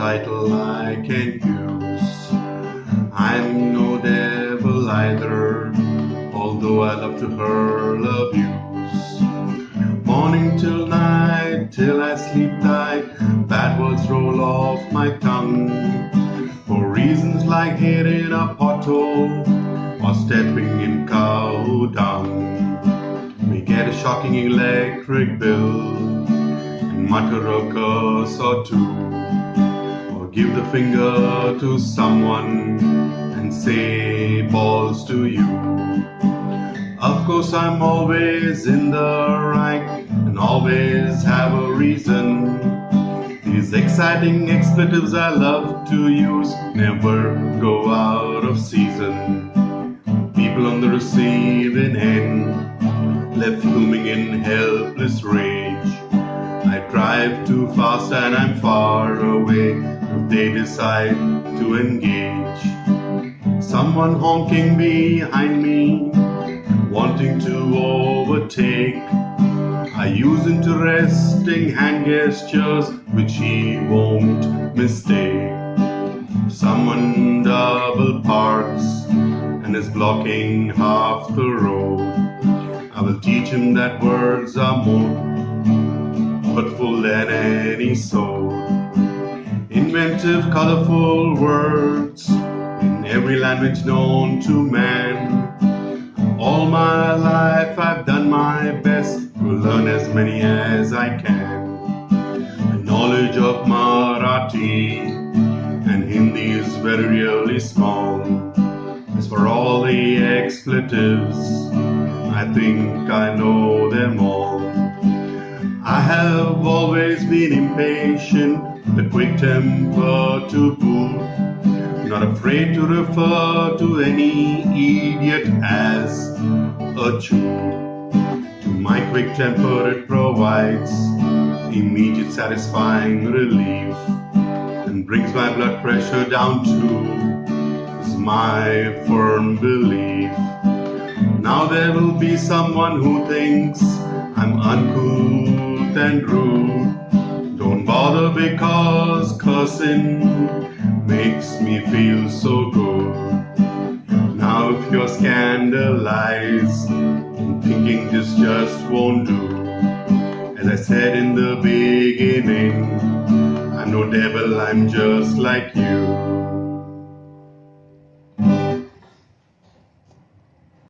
title I can use. I'm no devil either, although I love to hurl abuse. Morning till night, till I sleep tight, bad words roll off my tongue. For reasons like hitting a pothole or stepping in cow dung. We get a shocking electric bill and mutter a curse or two, give the finger to someone and say balls to you. Of course, I'm always in the right and always have a reason. These exciting expletives I love to use never go out of season. People on the receiving end left fuming in helpless rage. I drive too fast and I'm far away they decide to engage. Someone honking behind me, wanting to overtake. I use interesting hand gestures which he won't mistake. Someone double parks and is blocking half the road. I will teach him that words are more hurtful than any soul. Inventive, colorful words in every language known to man. All my life I've done my best to learn as many as I can. My knowledge of Marathi and Hindi is very really small. As for all the expletives, I think I know them all. I have always been impatient, the quick temper to boot. Not afraid to refer to any idiot as a Jew. To my quick temper, it provides immediate satisfying relief and brings my blood pressure down to my firm belief. Now there will be someone who thinks I'm uncouth and rude. Bother because cussing makes me feel so good. Now if you're scandalized and thinking this just won't do, as I said in the beginning, I'm no devil, I'm just like you.